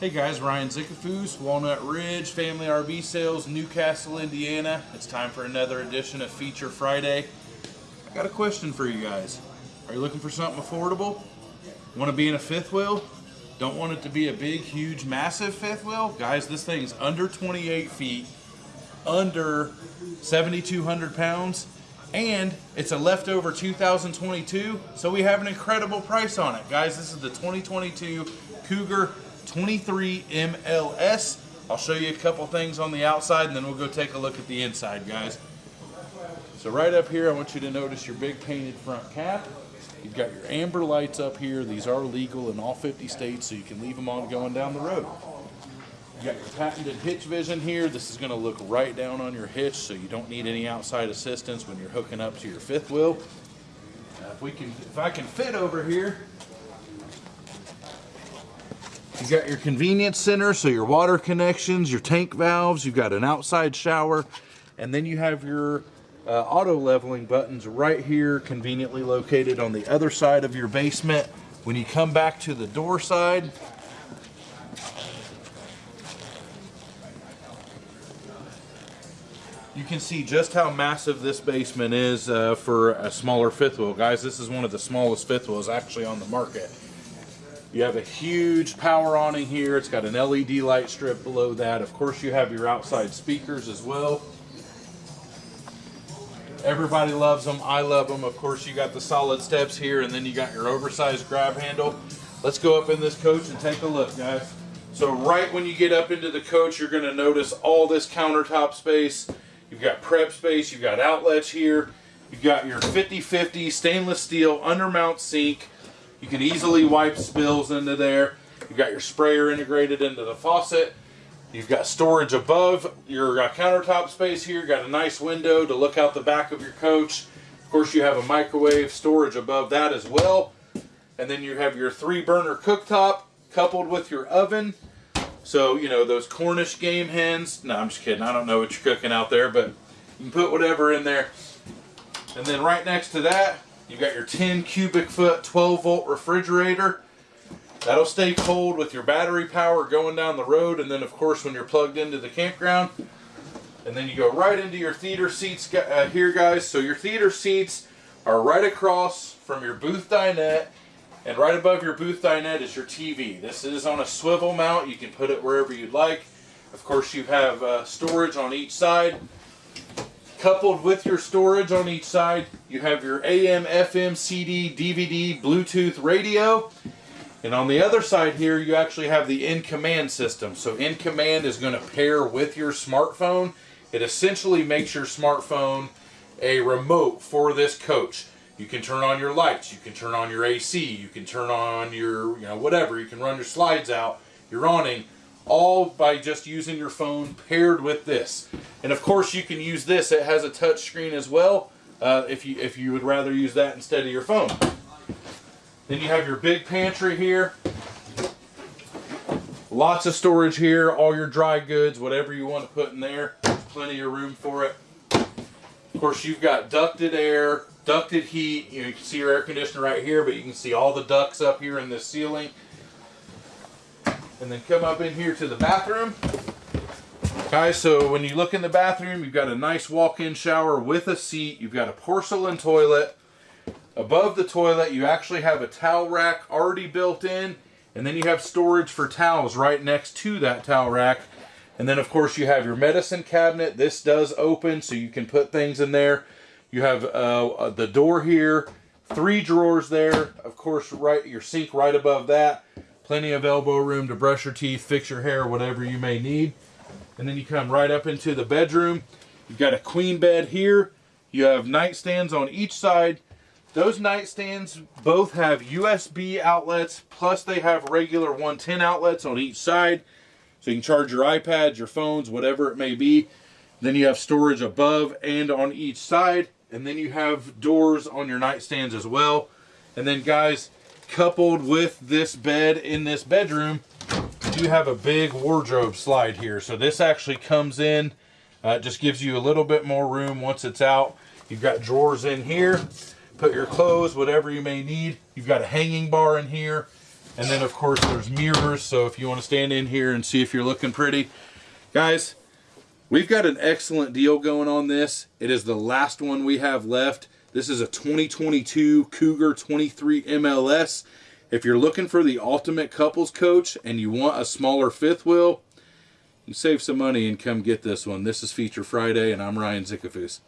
Hey guys, Ryan Zickafus, Walnut Ridge Family RV Sales, New Castle, Indiana. It's time for another edition of Feature Friday. I got a question for you guys. Are you looking for something affordable? Want to be in a fifth wheel? Don't want it to be a big, huge, massive fifth wheel? Guys, this thing's under 28 feet, under 7,200 pounds, and it's a leftover 2022, so we have an incredible price on it. Guys, this is the 2022 Cougar 23 MLS. I'll show you a couple things on the outside and then we'll go take a look at the inside, guys. So right up here, I want you to notice your big painted front cap. You've got your amber lights up here. These are legal in all 50 states, so you can leave them on going down the road. You've got your patented hitch vision here. This is going to look right down on your hitch, so you don't need any outside assistance when you're hooking up to your fifth wheel. If we can, if I can fit over here, you got your convenience center, so your water connections, your tank valves. You've got an outside shower, and then you have your uh, auto leveling buttons right here, conveniently located on the other side of your basement. When you come back to the door side, you can see just how massive this basement is uh, for a smaller fifth wheel. Guys, this is one of the smallest fifth wheels actually on the market. You have a huge power awning here. It's got an LED light strip below that. Of course, you have your outside speakers as well. Everybody loves them. I love them. Of course, you got the solid steps here, and then you got your oversized grab handle. Let's go up in this coach and take a look, guys. So right when you get up into the coach, you're going to notice all this countertop space. You've got prep space, you've got outlets here, you've got your 50-50 stainless steel undermount sink. You can easily wipe spills into there. You've got your sprayer integrated into the faucet. You've got storage above your uh, countertop space here. Got a nice window to look out the back of your coach. Of course, you have a microwave storage above that as well. And then you have your three burner cooktop coupled with your oven. So, you know, those Cornish game hens. No, I'm just kidding. I don't know what you're cooking out there, but you can put whatever in there. And then right next to that, you've got your 10 cubic foot 12 volt refrigerator. That'll stay cold with your battery power going down the road. And then, of course, when you're plugged into the campground. And then you go right into your theater seats uh, here, guys. So your theater seats are right across from your booth dinette and right above your booth dinette is your TV. This is on a swivel mount. You can put it wherever you'd like. Of course, you have uh, storage on each side. Coupled with your storage on each side, you have your AM, FM, CD, DVD, Bluetooth radio. And on the other side here, you actually have the in-command system. So in-command is going to pair with your smartphone. It essentially makes your smartphone a remote for this coach. You can turn on your lights, you can turn on your AC, you can turn on your, you know, whatever. You can run your slides out, your awning, all by just using your phone paired with this. And of course you can use this, it has a touch screen as well, uh, if, you, if you would rather use that instead of your phone. Then you have your big pantry here. Lots of storage here, all your dry goods, whatever you want to put in there. Plenty of room for it. Of course, you've got ducted air, ducted heat. You, know, you can see your air conditioner right here, but you can see all the ducts up here in the ceiling. And then come up in here to the bathroom. Guys, so when you look in the bathroom, you've got a nice walk-in shower with a seat. You've got a porcelain toilet. Above the toilet, you actually have a towel rack already built in. And then you have storage for towels right next to that towel rack. And then, of course, you have your medicine cabinet. This does open, so you can put things in there. You have uh, the door here, three drawers there. Of course, right your sink right above that. Plenty of elbow room to brush your teeth, fix your hair, whatever you may need. And then you come right up into the bedroom. You've got a queen bed here. You have nightstands on each side. Those nightstands both have USB outlets, plus they have regular 110 outlets on each side. So you can charge your iPads, your phones, whatever it may be. Then you have storage above and on each side. And then you have doors on your nightstands as well. And then guys, coupled with this bed in this bedroom, you have a big wardrobe slide here. So this actually comes in, uh, just gives you a little bit more room once it's out. You've got drawers in here, put your clothes, whatever you may need. You've got a hanging bar in here. And then of course there's mirrors, so if you want to stand in here and see if you're looking pretty. Guys, we've got an excellent deal going on this. It is the last one we have left. This is a 2022 Cougar 23 MLS. If you're looking for the ultimate couples coach and you want a smaller fifth wheel, you save some money and come get this one. This is Feature Friday, and I'm Ryan Zickafus.